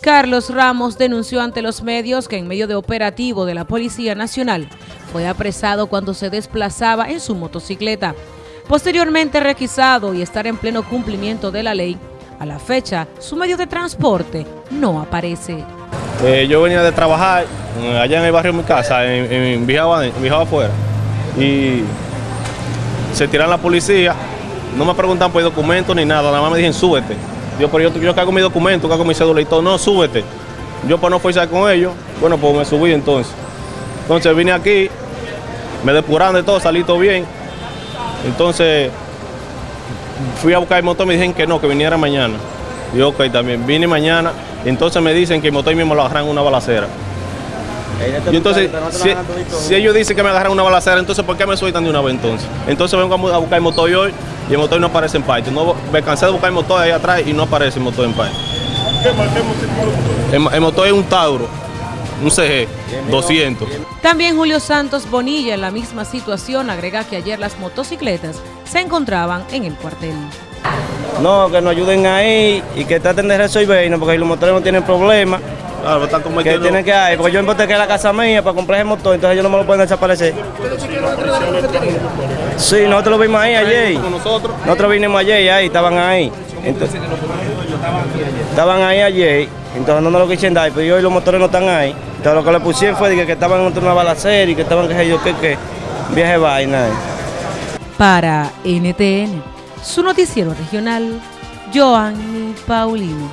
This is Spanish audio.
Carlos Ramos denunció ante los medios que en medio de operativo de la Policía Nacional fue apresado cuando se desplazaba en su motocicleta. Posteriormente requisado y estar en pleno cumplimiento de la ley, a la fecha su medio de transporte no aparece. Eh, yo venía de trabajar eh, allá en el barrio de mi casa, en, en afuera, y se tiran la policía, no me preguntan por documentos ni nada, nada más me dijeron súbete. Yo, pero yo, yo cago mi documento, cago mi cédula y todo, no, súbete. Yo para no forzar con ellos, bueno, pues me subí entonces. Entonces vine aquí, me depuraron de todo, salí todo bien. Entonces fui a buscar el motor, me dijeron que no, que viniera mañana. Y ok, también vine mañana, entonces me dicen que el motor mismo lo agarran una balacera. Y entonces, si, si, ellos dicen que me agarran una balacera, entonces ¿por qué me sueltan de una vez entonces? Entonces vengo a buscar el motor hoy y el motor no aparece en parte. No, me cansé de buscar el motor ahí atrás y no aparece el motor en parte. ¿Qué, qué el, el motor es un Tauro, un CG, 200. También Julio Santos Bonilla en la misma situación agrega que ayer las motocicletas se encontraban en el cuartel. No, que nos ayuden ahí y que traten de resolvernos porque los motores no tienen problema. Claro, están como que tienen que hay, porque yo embotequé la casa mía para comprar el motor, entonces ellos no me lo pueden desaparecer. Sí, nosotros lo vimos ahí ayer. nosotros? Nosotros vinimos ayer y ahí estaban ahí. Entonces, estaban ahí ayer, entonces no nos lo quisieron dar, pero hoy los motores no están ahí. Entonces lo que le pusieron fue que, que estaban en una balacera y que estaban que yo que que viaje vaina. Para NTN, su noticiero regional, Joanny Paulino.